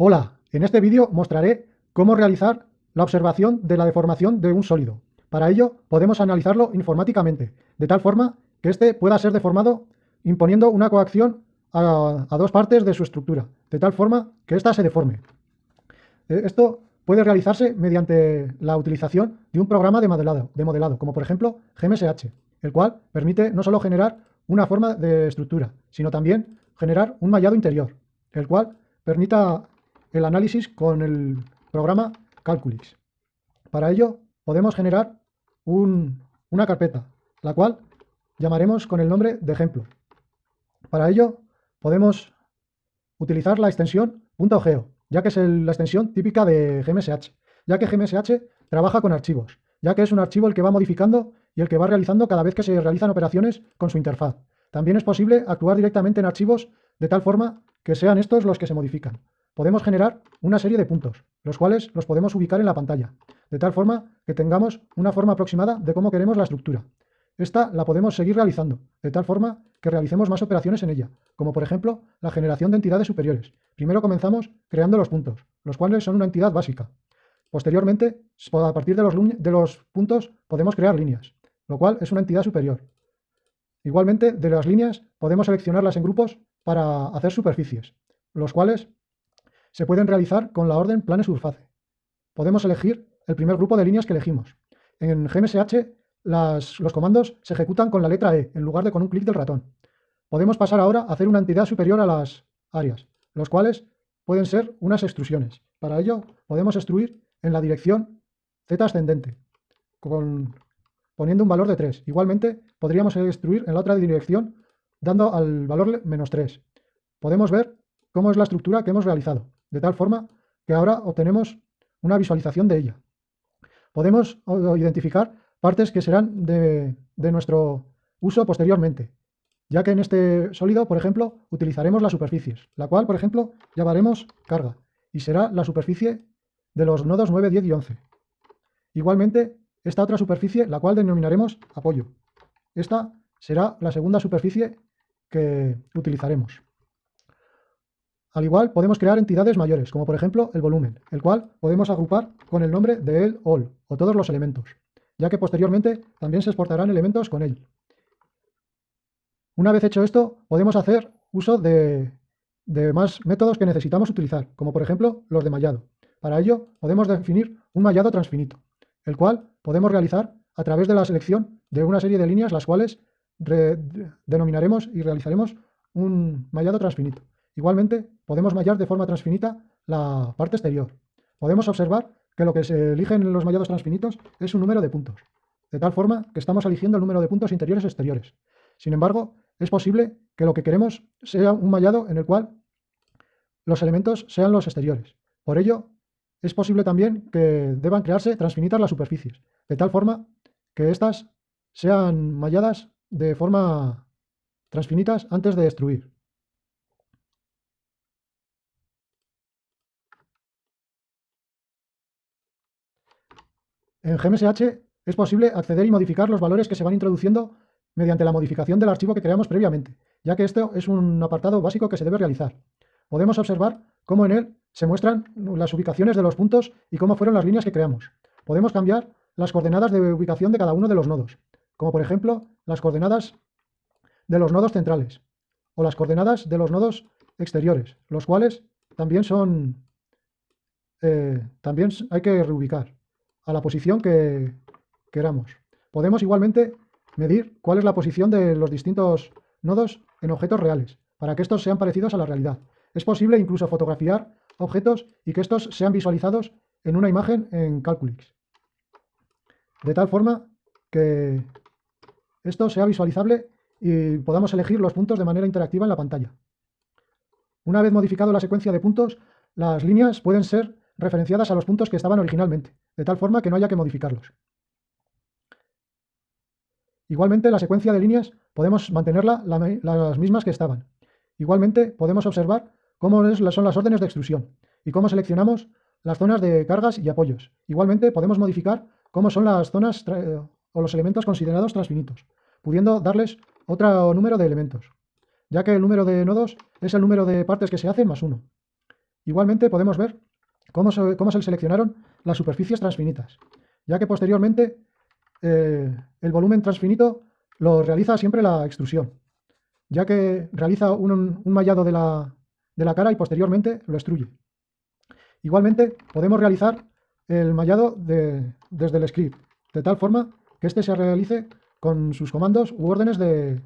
Hola, en este vídeo mostraré cómo realizar la observación de la deformación de un sólido. Para ello podemos analizarlo informáticamente, de tal forma que éste pueda ser deformado imponiendo una coacción a, dos partes de su estructura, de tal forma que ésta se deforme. Eh, esto puede realizarse mediante la utilización de un programa de modelado, de modelado, como por ejemplo GMSH, el cual permite no solo generar una forma de estructura, sino también generar un mallado interior, el cual permita el análisis con el programa Calculix. Para ello podemos generar una carpeta, la cual llamaremos con el nombre de ejemplo. Para ello podemos utilizar la extensión .geo, ya que es la extensión típica de GMSH, ya que GMSH trabaja con archivos, ya que es un archivo el que va modificando y el que va realizando cada vez que se realizan operaciones con su interfaz. También es posible actuar directamente en archivos de tal forma que sean estos los que se modifican. Podemos generar una serie de puntos, los cuales los podemos ubicar en la pantalla, de tal forma que tengamos una forma aproximada de cómo queremos la estructura. Esta la podemos seguir realizando, de tal forma que realicemos más operaciones en ella, como por ejemplo la generación de entidades superiores. Primero comenzamos creando los puntos, los cuales son una entidad básica. Posteriormente, a partir de los, de los puntos, podemos crear líneas, lo cual es una entidad superior. Igualmente, de las líneas podemos seleccionarlas en grupos para hacer superficies, los cuales se pueden realizar con la orden plane surface. Podemos elegir el primer grupo de líneas que elegimos. En GMSH los comandos se ejecutan con la letra E en lugar de con un clic del ratón. Podemos pasar ahora a hacer una entidad superior a las áreas, los cuales pueden ser unas extrusiones. Para ello podemos extruir en la dirección z ascendente, poniendo un valor de 3. Igualmente podríamos extruir en la otra dirección dando al valor menos 3. Podemos ver cómo es la estructura que hemos realizado, de tal forma que ahora obtenemos una visualización de ella. Podemos identificar partes que serán de, de nuestro uso posteriormente, ya que en este sólido, por ejemplo, utilizaremos las superficies, la cual, por ejemplo, llamaremos carga, y será la superficie de los nodos 9, 10 y 11. Igualmente, esta otra superficie, la cual denominaremos apoyo. Esta será la segunda superficie que utilizaremos. Al igual, podemos crear entidades mayores, como por ejemplo el volumen, el cual podemos agrupar con el nombre de el all, o todos los elementos, ya que posteriormente también se exportarán elementos con él. Una vez hecho esto, podemos hacer uso de, de más métodos que necesitamos utilizar, como por ejemplo los de mallado. Para ello, podemos definir un mallado transfinito, el cual podemos realizar a través de la selección de una serie de líneas, las cuales denominaremos y realizaremos un mallado transfinito. Igualmente, podemos mallar de forma transfinita la parte exterior. Podemos observar que lo que se elige en los mallados transfinitos es un número de puntos, de tal forma que estamos eligiendo el número de puntos interiores y exteriores. Sin embargo, es posible que lo que queremos sea un mallado en el cual los elementos sean los exteriores. Por ello, es posible también que deban crearse transfinitas las superficies, de tal forma que éstas sean malladas de forma transfinitas antes de destruir. En GMSH es posible acceder y modificar los valores que se van introduciendo mediante la modificación del archivo que creamos previamente, ya que esto es un apartado básico que se debe realizar. Podemos observar cómo en él se muestran las ubicaciones de los puntos y cómo fueron las líneas que creamos. Podemos cambiar las coordenadas de ubicación de cada uno de los nodos, como por ejemplo las coordenadas de los nodos centrales o las coordenadas de los nodos exteriores, los cuales también son eh, también hay que reubicar a la posición que queramos. Podemos igualmente medir cuál es la posición de los distintos nodos en objetos reales, para que estos sean parecidos a la realidad. Es posible incluso fotografiar objetos y que estos sean visualizados en una imagen en Calculix. De tal forma que esto sea visualizable y podamos elegir los puntos de manera interactiva en la pantalla. Una vez modificado la secuencia de puntos, las líneas pueden ser referenciadas a los puntos que estaban originalmente, de tal forma que no haya que modificarlos. Igualmente, la secuencia de líneas podemos mantenerla las mismas que estaban. Igualmente, podemos observar cómo son las órdenes de extrusión y cómo seleccionamos las zonas de cargas y apoyos. Igualmente, podemos modificar cómo son las zonas o los elementos considerados transfinitos, pudiendo darles otro número de elementos, ya que el número de nodos es el número de partes que se hacen más uno. Igualmente podemos ver cómo se, cómo se seleccionaron las superficies transfinitas, ya que posteriormente eh, el volumen transfinito lo realiza siempre la extrusión, ya que realiza un, mallado de la, de la, cara y posteriormente lo extruye. Igualmente podemos realizar el mallado desde el script, de tal forma que éste se realice con sus comandos u órdenes de,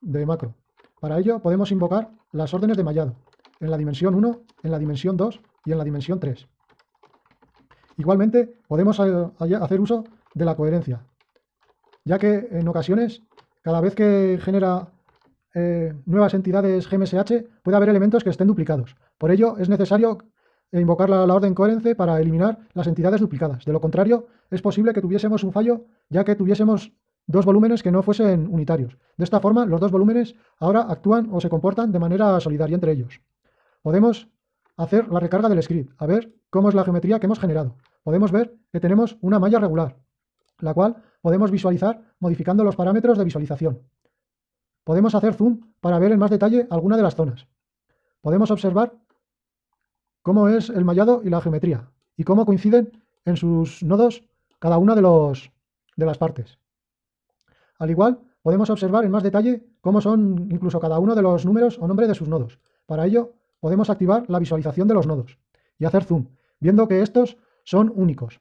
de macro. Para ello podemos invocar las órdenes de mallado en la dimensión 1, en la dimensión 2 y en la dimensión 3. Igualmente podemos hacer uso de la coherencia, ya que en ocasiones, cada vez que genera eh, nuevas entidades GMSH, puede haber elementos que estén duplicados. Por ello, es necesario invocar la, orden coherente para eliminar las entidades duplicadas. De lo contrario, es posible que tuviésemos un fallo, ya que tuviésemos dos volúmenes que no fuesen unitarios. De esta forma, los dos volúmenes ahora actúan o se comportan de manera solidaria entre ellos. Podemos hacer la recarga del script, a ver cómo es la geometría que hemos generado. Podemos ver que tenemos una malla regular, la cual podemos visualizar modificando los parámetros de visualización. Podemos hacer zoom para ver en más detalle alguna de las zonas. Podemos observar cómo es el mallado y la geometría y cómo coinciden en sus nodos cada una de, los, de las partes. Al igual, podemos observar en más detalle cómo son incluso cada uno de los números o nombre de sus nodos. Para ello, podemos activar la visualización de los nodos y hacer zoom, viendo que estos son únicos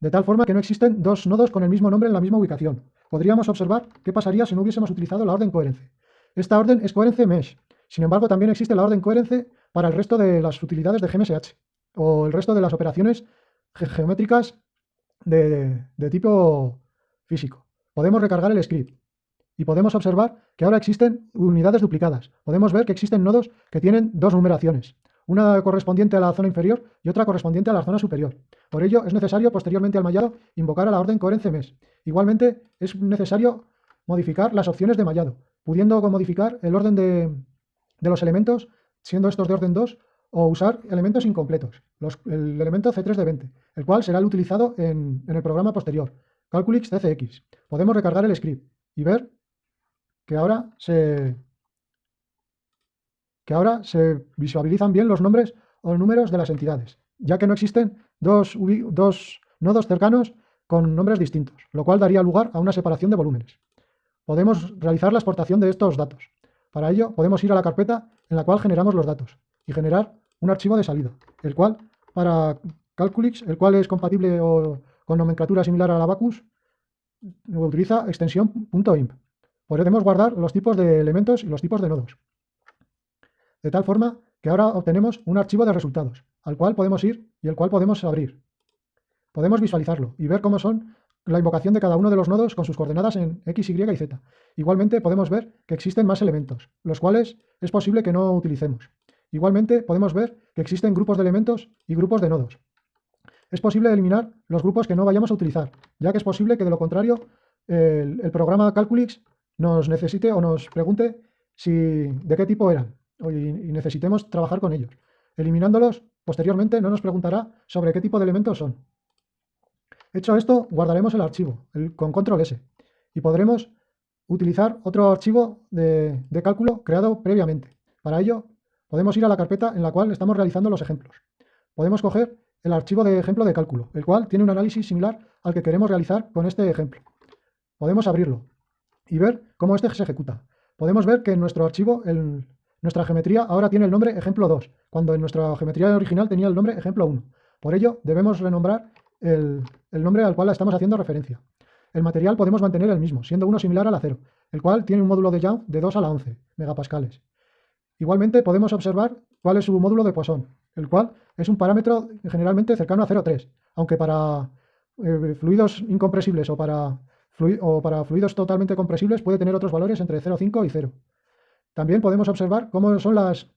de tal forma que no existen dos nodos con el mismo nombre en la misma ubicación. Podríamos observar qué pasaría si no hubiésemos utilizado la orden coherence. Esta orden es coherence mesh. Sin embargo, también existe la orden coherence para el resto de las utilidades de GMSH o el resto de las operaciones geométricas de, de tipo físico. Podemos recargar el script y podemos observar que ahora existen unidades duplicadas. Podemos ver que existen nodos que tienen dos numeraciones una correspondiente a la zona inferior y otra correspondiente a la zona superior. Por ello, es necesario posteriormente al mallado invocar a la orden coherence mes. Igualmente, es necesario modificar las opciones de mallado, pudiendo modificar el orden de, los elementos, siendo estos de orden 2, o usar elementos incompletos, el elemento C3 de 20, el cual será el utilizado en, en el programa posterior, Calculix CCX. Podemos recargar el script y ver que ahora se, que ahora se visualizan bien los nombres o números de las entidades, ya que no existen dos, dos nodos cercanos con nombres distintos, lo cual daría lugar a una separación de volúmenes. Podemos realizar la exportación de estos datos. Para ello, podemos ir a la carpeta en la cual generamos los datos y generar un archivo de salida, el cual para Calculix, el cual es compatible con nomenclatura similar a la Bacus, utiliza extensión .imp. Podemos guardar los tipos de elementos y los tipos de nodos de tal forma que ahora obtenemos un archivo de resultados, al cual podemos ir y el cual podemos abrir. Podemos visualizarlo y ver cómo son la invocación de cada uno de los nodos con sus coordenadas en X, Y y Z. Igualmente podemos ver que existen más elementos, los cuales es posible que no utilicemos. Igualmente podemos ver que existen grupos de elementos y grupos de nodos. Es posible eliminar los grupos que no vayamos a utilizar, ya que es posible que de lo contrario el, programa Calculix nos necesite o nos pregunte si, de qué tipo eran y necesitemos trabajar con ellos. Eliminándolos, posteriormente no nos preguntará sobre qué tipo de elementos son. Hecho esto, guardaremos el archivo con control S y podremos utilizar otro archivo de, de cálculo creado previamente. Para ello, podemos ir a la carpeta en la cual estamos realizando los ejemplos. Podemos coger el archivo de ejemplo de cálculo, el cual tiene un análisis similar al que queremos realizar con este ejemplo. Podemos abrirlo y ver cómo este se ejecuta. Podemos ver que en nuestro archivo el, nuestra geometría ahora tiene el nombre ejemplo 2, cuando en nuestra geometría original tenía el nombre ejemplo 1. Por ello, debemos renombrar el, nombre al cual estamos haciendo referencia. El material podemos mantener el mismo, siendo uno similar al acero, el cual tiene un módulo de Young de 2 a la 11 megapascales. Igualmente podemos observar cuál es su módulo de Poisson, el cual es un parámetro generalmente cercano a 0,3, aunque para eh, fluidos incompresibles o para, o para fluidos totalmente compresibles puede tener otros valores entre 0,5 y 0. También podemos observar cómo son las,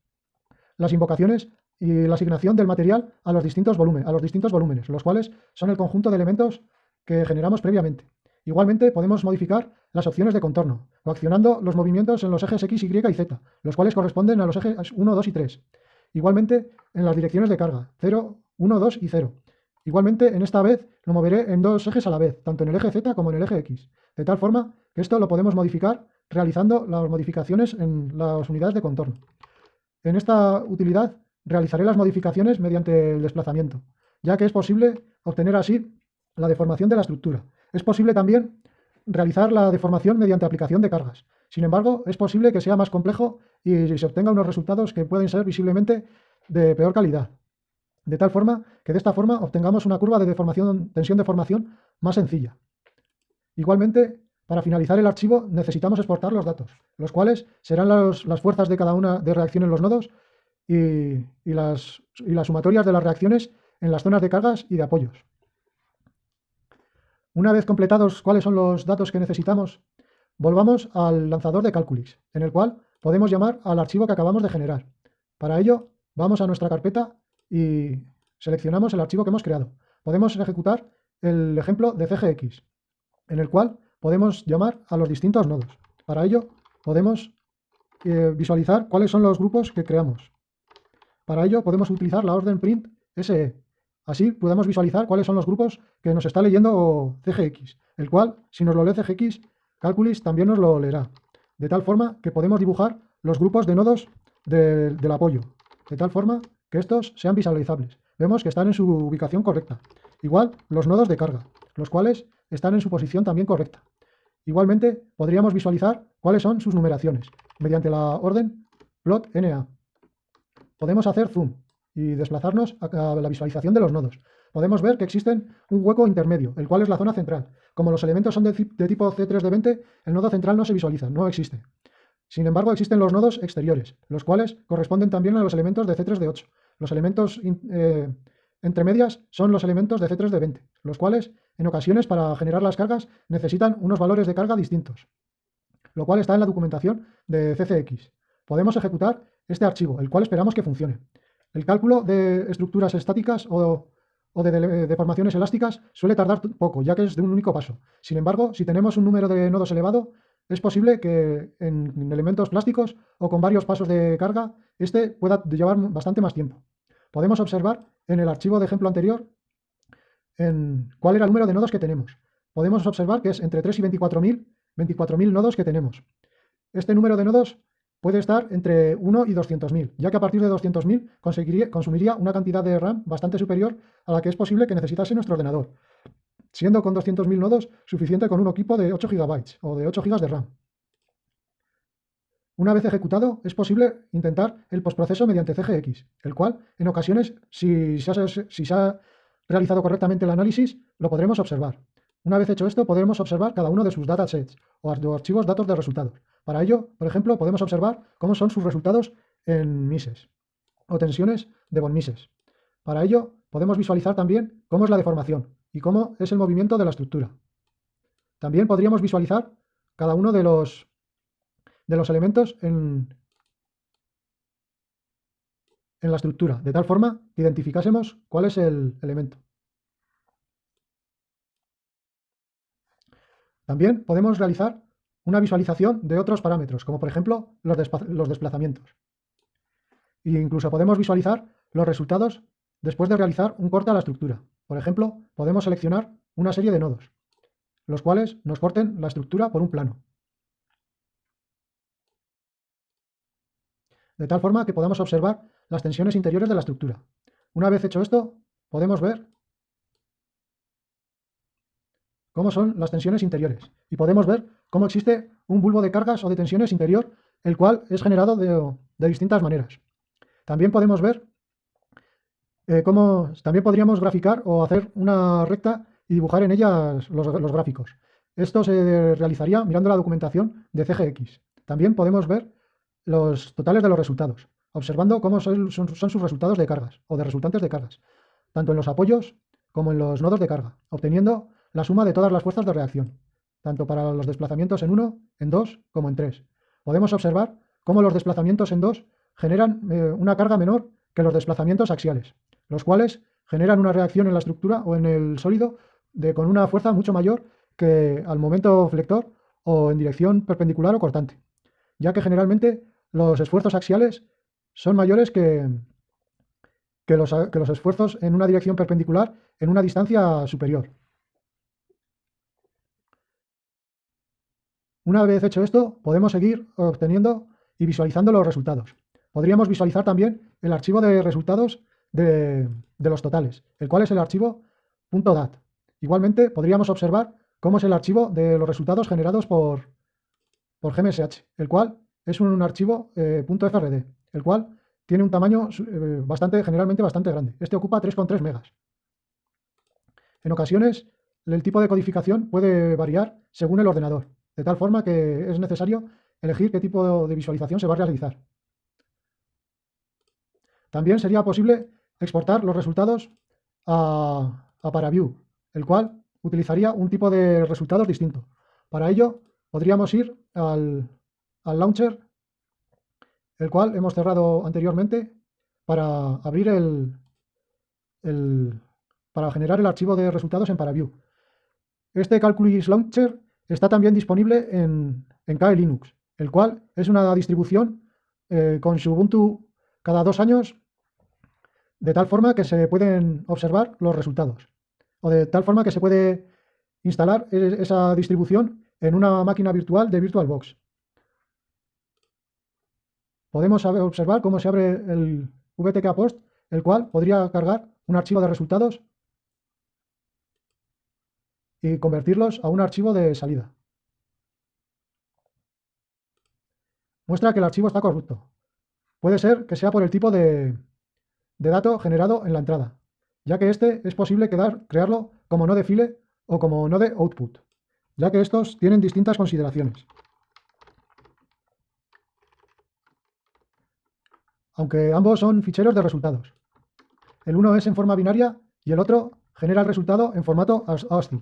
las invocaciones y la asignación del material a los, distintos volúmenes, a los distintos volúmenes, los cuales son el conjunto de elementos que generamos previamente. Igualmente podemos modificar las opciones de contorno, coaccionando los movimientos en los ejes X, Y y Z, los cuales corresponden a los ejes 1, 2 y 3. Igualmente en las direcciones de carga, 0, 1, 2 y 0. Igualmente en esta vez lo moveré en dos ejes a la vez, tanto en el eje Z como en el eje X, de tal forma que esto lo podemos modificar realizando las modificaciones en las unidades de contorno. En esta utilidad realizaré las modificaciones mediante el desplazamiento, ya que es posible obtener así la deformación de la estructura. Es posible también realizar la deformación mediante aplicación de cargas. Sin embargo, es posible que sea más complejo y se obtenga unos resultados que pueden ser visiblemente de peor calidad. De tal forma que de esta forma obtengamos una curva de deformación, tensión de formación más sencilla. Igualmente, para finalizar el archivo necesitamos exportar los datos, los cuales serán las fuerzas de cada una de reacción en los nodos y, las, y las sumatorias de las reacciones en las zonas de cargas y de apoyos. Una vez completados cuáles son los datos que necesitamos, volvamos al lanzador de Calculix, en el cual podemos llamar al archivo que acabamos de generar. Para ello, vamos a nuestra carpeta y seleccionamos el archivo que hemos creado. Podemos ejecutar el ejemplo de CGX, en el cual podemos llamar a los distintos nodos. Para ello, podemos eh, visualizar cuáles son los grupos que creamos. Para ello, podemos utilizar la orden print SE. Así podemos visualizar cuáles son los grupos que nos está leyendo CGX, el cual, si nos lo lee CGX, Calculus también nos lo leerá. De tal forma que podemos dibujar los grupos de nodos del apoyo, de tal forma que estos sean visualizables. Vemos que están en su ubicación correcta. Igual los nodos de carga, los cuales están en su posición también correcta. Igualmente, podríamos visualizar cuáles son sus numeraciones, mediante la orden plot NA. Podemos hacer zoom y desplazarnos a la visualización de los nodos. Podemos ver que existen un hueco intermedio, el cual es la zona central. Como los elementos son de, tipo C3 de 20, el nodo central no se visualiza, no existe. Sin embargo, existen los nodos exteriores, los cuales corresponden también a los elementos de C3 de 8. Los elementos eh, entre medias son los elementos de C3 de 20, los cuales en ocasiones para generar las cargas necesitan unos valores de carga distintos, lo cual está en la documentación de CCX. Podemos ejecutar este archivo, el cual esperamos que funcione. El cálculo de estructuras estáticas o, de deformaciones elásticas suele tardar poco, ya que es de un único paso. Sin embargo, si tenemos un número de nodos elevado, es posible que en elementos plásticos o con varios pasos de carga, este pueda llevar bastante más tiempo. Podemos observar en el archivo de ejemplo anterior en cuál era el número de nodos que tenemos. Podemos observar que es entre 3 y 24.000 24.000 nodos que tenemos. Este número de nodos puede estar entre 1 y 200.000, ya que a partir de 200.000 consumiría una cantidad de RAM bastante superior a la que es posible que necesitase nuestro ordenador, siendo con 200.000 nodos suficiente con un equipo de 8 GB o de 8 GB de RAM. Una vez ejecutado, es posible intentar el postproceso mediante CGX, el cual, en ocasiones, si se, ha, realizado correctamente el análisis, lo podremos observar. Una vez hecho esto, podremos observar cada uno de sus datasets o archivos datos de resultados. Para ello, por ejemplo, podemos observar cómo son sus resultados en mises o tensiones de von Mises. Para ello, podemos visualizar también cómo es la deformación y cómo es el movimiento de la estructura. También podríamos visualizar cada uno de los, de los elementos en, en la estructura, de tal forma que identificásemos cuál es el elemento. También podemos realizar una visualización de otros parámetros, como por ejemplo los, desplazamientos. E incluso podemos visualizar los resultados después de realizar un corte a la estructura. Por ejemplo, podemos seleccionar una serie de nodos, los cuales nos corten la estructura por un plano. De tal forma que podamos observar las tensiones interiores de la estructura. Una vez hecho esto, podemos ver cómo son las tensiones interiores. Y podemos ver cómo existe un bulbo de cargas o de tensiones interior, el cual es generado de, distintas maneras. También podemos ver eh, cómo también podríamos graficar o hacer una recta y dibujar en ella los, gráficos. Esto se realizaría mirando la documentación de CGX. También podemos ver los totales de los resultados, observando cómo son, sus resultados de cargas o de resultantes de cargas, tanto en los apoyos como en los nodos de carga, obteniendo la suma de todas las fuerzas de reacción, tanto para los desplazamientos en 1, en 2 como en 3. Podemos observar cómo los desplazamientos en 2 generan eh, una carga menor que los desplazamientos axiales, los cuales generan una reacción en la estructura o en el sólido de, con una fuerza mucho mayor que al momento flector o en dirección perpendicular o cortante, ya que generalmente los esfuerzos axiales son mayores que, que, los, que los esfuerzos en una dirección perpendicular en una distancia superior. Una vez hecho esto, podemos seguir obteniendo y visualizando los resultados. podríamos visualizar también el archivo de resultados de, los totales, el cual es el archivo .dat. Igualmente podríamos observar cómo es el archivo de los resultados generados por, por GMSH, el cual es un archivo eh, .frd, el cual tiene un tamaño eh, bastante, generalmente bastante grande. Este ocupa 3,3 megas. En ocasiones, el tipo de codificación puede variar según el ordenador, de tal forma que es necesario elegir qué tipo de visualización se va a realizar. También sería posible exportar los resultados a, ParaView, el cual utilizaría un tipo de resultados distinto. Para ello, podríamos ir al, launcher, el cual hemos cerrado anteriormente, para abrir el, para generar el archivo de resultados en ParaView. Este Calculus Launcher está también disponible en, en KE Linux, el cual es una distribución eh, con su Ubuntu cada dos años de tal forma que se pueden observar los resultados o de tal forma que se puede instalar e-, esa distribución en una máquina virtual de VirtualBox. Podemos observar cómo se abre el VTK Post, el cual podría cargar un archivo de resultados y convertirlos a un archivo de salida. Muestra que el archivo está corrupto. Puede ser que sea por el tipo de, de dato generado en la entrada, ya que este es posible crearlo como no de file o como no de output, ya que estos tienen distintas consideraciones. Aunque ambos son ficheros de resultados. El uno es en forma binaria y el otro genera el resultado en formato ASCII.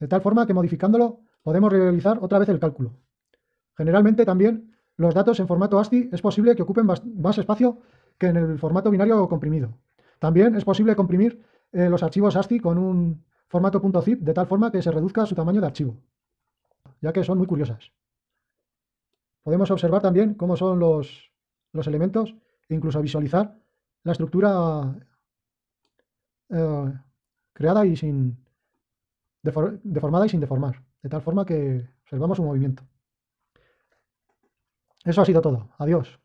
De tal forma que modificándolo podemos realizar otra vez el cálculo. Generalmente también los datos en formato ASCII es posible que ocupen más espacio que en el formato binario comprimido. También es posible comprimir eh, los archivos ASCII con un formato .zip de tal forma que se reduzca su tamaño de archivo, ya que son muy curiosas. Podemos observar también cómo son los, los elementos e incluso visualizar la estructura eh, creada y sin deformada y sin deformar, de tal forma que observamos su movimiento. Eso ha sido todo. Adiós.